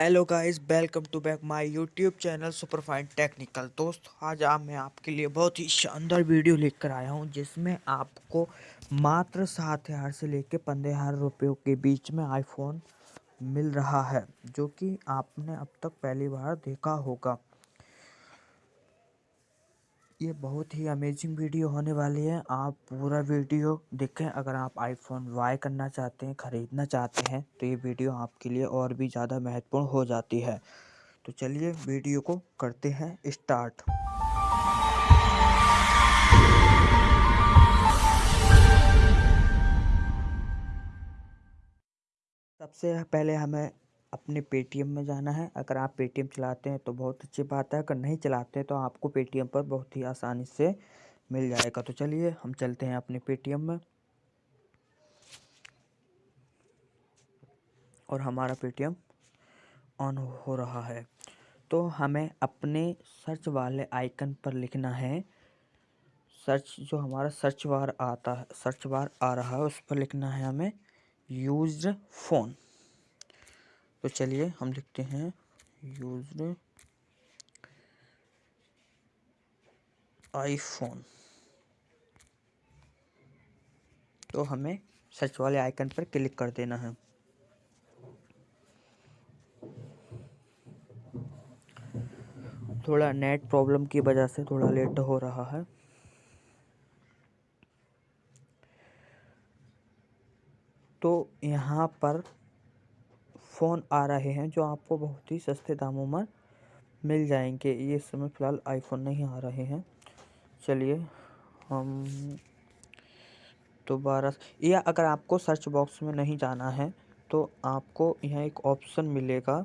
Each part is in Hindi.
Hello guys welcome to back my YouTube channel superfine technical दोस्त, आज आप मैं आपके लिए बहुत ही शानदार वीडियो लेकर आया हूँ, जिसमें आपको मात्र सात हज़ार से लेकर पंद्रह हज़ार रुपयों के बीच में आईफोन मिल रहा है, जो कि आपने अब तक पहली बार देखा होगा। ये बहुत ही अमेजिंग वीडियो होने वाली है। आप पूरा वीडियो देखें। अगर आप आईफोन वाई करना चाहते हैं, ख़रीदना चाहते हैं तो ये वीडियो आपके लिए और भी ज़्यादा महत्वपूर्ण हो जाती है। तो चलिए वीडियो को करते हैं स्टार्ट सबसे पहले हमें अपने पेटीएम में जाना है। अगर आप पेटीएम चलाते हैं तो बहुत अच्छी बात है। अगर नहीं चलाते तो आपको पेटीएम पर बहुत ही आसानी से मिल जाएगा। तो चलिए, हम चलते हैं अपने पेटीएम में। और हमारा पेटीएम ऑन हो रहा है। तो हमें अपने सर्च वाले आइकन पर लिखना है। सर्च, जो हमारा सर्च बार आता है, सर्च बार आ रहा है, उस पर लिखना है हमें यूज्ड फ़ोन। तो चलिए हम लिखते हैं। यूज़ आईफोन तो हमें सर्च वाले आइकन पर क्लिक कर देना है। थोड़ा नेट प्रॉब्लम की वजह से थोड़ा लेट हो रहा है। तो यहाँ पर फ़ोन आ रहे हैं जो आपको बहुत ही सस्ते दामों में मिल जाएँगे। ये समय फ़िलहाल आईफोन नहीं आ रहे हैं। चलिए, हम दोबारा या अगर आपको सर्च बॉक्स में नहीं जाना है तो आपको यहाँ एक ऑप्शन मिलेगा।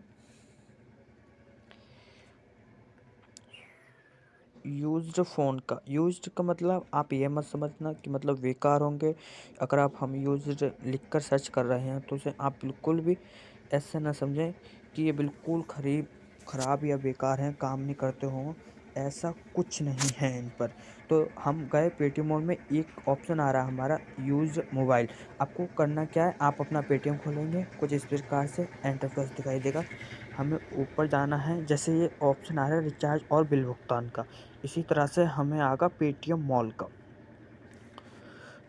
यूज्ड फ़ोन का यूज्ड का मतलब आप ये मत समझना कि मतलब बेकार होंगे। अगर आप हम यूज्ड लिख कर सर्च कर रहे हैं तो उसे आप बिल्कुल भी ऐसे ना समझें कि ये बिल्कुल खरीब, ख़राब या बेकार हैं, काम नहीं करते हों, ऐसा कुछ नहीं है इन पर। तो हम गए पेटीएम मॉल में, एक ऑप्शन आ रहा है हमारा यूज़ मोबाइल आपको करना क्या है? आप अपना पेटीएम खोलेंगे, कुछ इस प्रकार से एंटर प्लस दिखाई देगा। हमें ऊपर जाना है, जैसे ये ऑप्शन आ रहा है रिचार्ज और बिल भुगतान का। इसी तरह से हमें आगा पेटीएम मॉल का।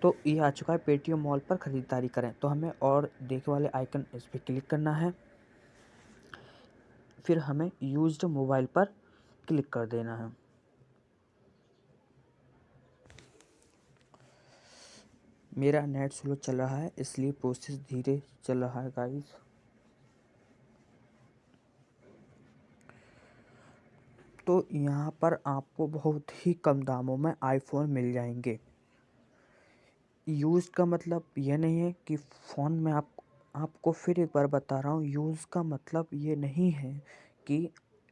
तो ये आ चुका है पेटीएम मॉल पर ख़रीदारी करें। तो हमें और देखे वाले आइकन इस पर क्लिक करना है। फिर हमें यूज्ड मोबाइल पर क्लिक कर देना है। मेरा नेट स्लो चल रहा है, इसलिए प्रोसेस धीरे चल रहा है गाइस तो यहाँ पर आपको बहुत ही कम दामों में आईफोन मिल जाएँगे। यूज़ का मतलब ये नहीं है कि फ़ोन में आप, आपको फिर एक बार बता रहा हूँ, यूज़ का मतलब ये नहीं है कि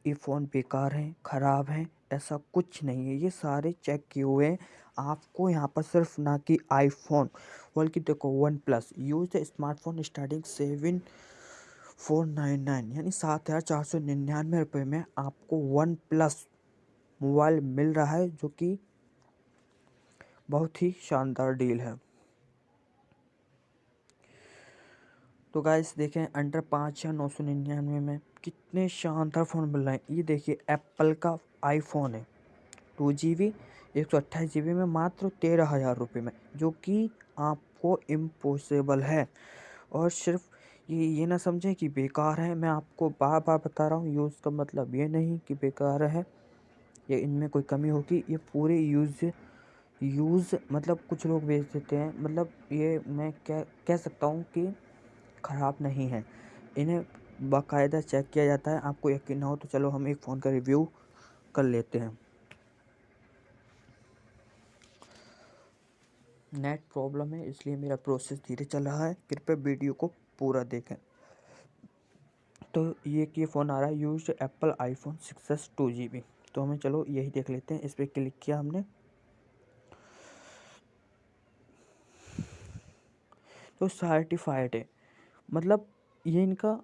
ये फ़ोन बेकार है, ख़राब है, ऐसा कुछ नहीं है। ये सारे चेक किए हुए हैं। आपको यहाँ पर सिर्फ़ ना कि आईफोन बल्कि देखो OnePlus used smartphone starting seven four nine nine, यानी सात हज़ार चार सौ निन्यानवे रुपये में आपको वन प्लस मोबाइल मिल रहा है, जो कि बहुत ही शानदार डील है। तो गाइस देखें अंडर पाँच या नौ सौ निन्यानवे में कितने शानदार फ़ोन मिल रहे हैं। ये देखिए एप्पल का आईफोन है टू जी बी एक सौ अट्ठाईस जी बी में, मात्र तेरह हज़ार रुपये में, जो कि आपको इम्पॉसिबल है। और सिर्फ़ ये ये ना समझें कि बेकार है, मैं आपको बार बार बता रहा हूँ यूज़ का मतलब ये नहीं कि बेकार है। या इनमें कोई कमी होगी, ये पूरे यूज़ यूज़ मतलब कुछ लोग बेच देते हैं। मतलब ये मैं क्या कह सकता हूँ कि ख़राब नहीं है। इन्हें बाकायदा चेक किया जाता है। आपको यकीन ना हो तो चलो हम एक फ़ोन का रिव्यू कर लेते हैं। नेट प्रॉब्लम है, इसलिए मेरा प्रोसेस धीरे चल रहा है। कृपया वीडियो को पूरा देखें। तो ये कि फ़ोन आ रहा है used Apple iPhone six S two G B तो हमें चलो यही देख लेते हैं। इस पर क्लिक किया हमने। तो सर्टिफाइड है। मतलब ये इनका,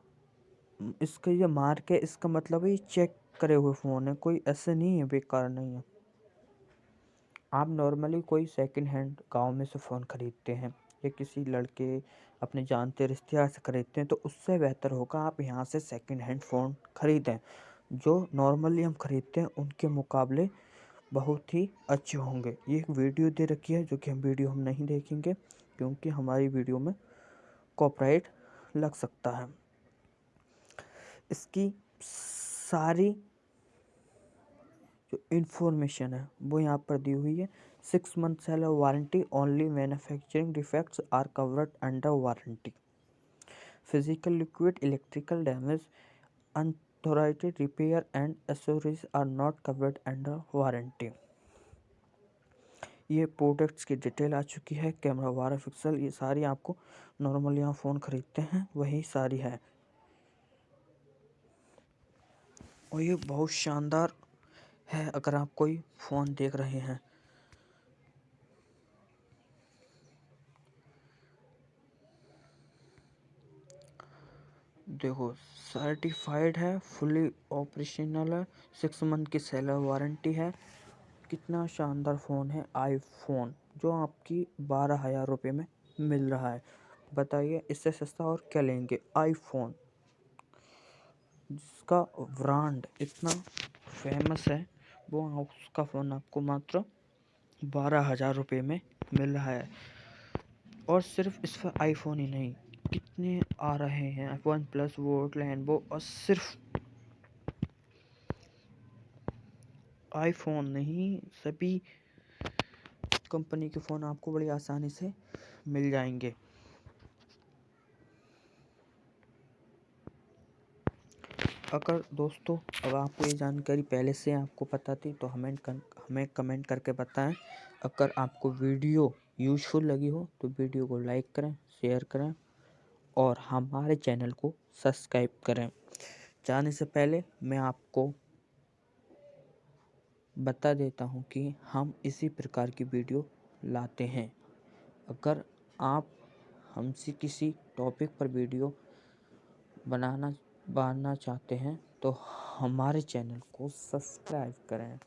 इसका ये मार्क है, इसका मतलब है ये चेक करे हुए फ़ोन है, कोई ऐसे नहीं है, बेकार नहीं है। आप नॉर्मली कोई सेकंड हैंड गाँव में से फ़ोन ख़रीदते हैं, या किसी लड़के अपने जानते रिश्तेदार से खरीदते हैं तो उससे बेहतर होगा आप यहाँ से सेकंड हैंड फ़ोन खरीदें, जो नॉर्मली हम खरीदते हैं, उनके मुकाबले बहुत ही अच्छे होंगे। ये एक वीडियो दे रखी है, जो कि हम वीडियो हम नहीं देखेंगे, क्योंकि हमारी वीडियो में कॉपराइट लग सकता है। इसकी सारी जो इन्फॉर्मेशन है, वो यहाँ पर दी हुई है। Six month seller warranty only manufacturing defects are covered under warranty physical liquid electrical damage unauthorized repair and accessories are not covered under warranty ये प्रोडक्ट्स की डिटेल आ चुकी है, कैमरा बारह पिक्सल, ये सारी आपको नॉर्मल यहाँ फ़ोन ख़रीदते हैं, वही सारी है। और ये बहुत शानदार है अगर आप कोई फ़ोन देख रहे हैं। देखो सर्टिफाइड है फुली ऑपरेशनल है सिक्स मंथ की सेलर वारंटी है। कितना शानदार फ़ोन है आईफोन जो आपकी बारह हज़ार रुपये में मिल रहा है। बताइए, इससे सस्ता और क्या लेंगे? आईफोन जिसका ब्रांड इतना फ़ेमस है, वो उसका फ़ोन आपको मात्र बारह हज़ार रुपये में मिल रहा है। और सिर्फ़ इस पर आईफोन ही नहीं, कितने आ रहे हैं वन प्लस वोट लैंडबो और सिर्फ़ आईफोन नहीं सभी कंपनी के फ़ोन आपको बड़ी आसानी से मिल जाएँगे। अगर दोस्तों अब आपको ये जानकारी पहले से आपको पता थी तो हमें कर, हमें कमेंट करके बताएँ। अगर आपको वीडियो यूज़फुल लगी हो तो वीडियो को लाइक करें शेयर करें और हमारे चैनल को सब्सक्राइब करें। जाने से पहले मैं आपको बता देता हूँ कि हम इसी प्रकार की वीडियो लाते हैं। अगर आप हमसे किसी टॉपिक पर वीडियो बनाना बनाना चाहते हैं तो हमारे चैनल को सब्सक्राइब करें।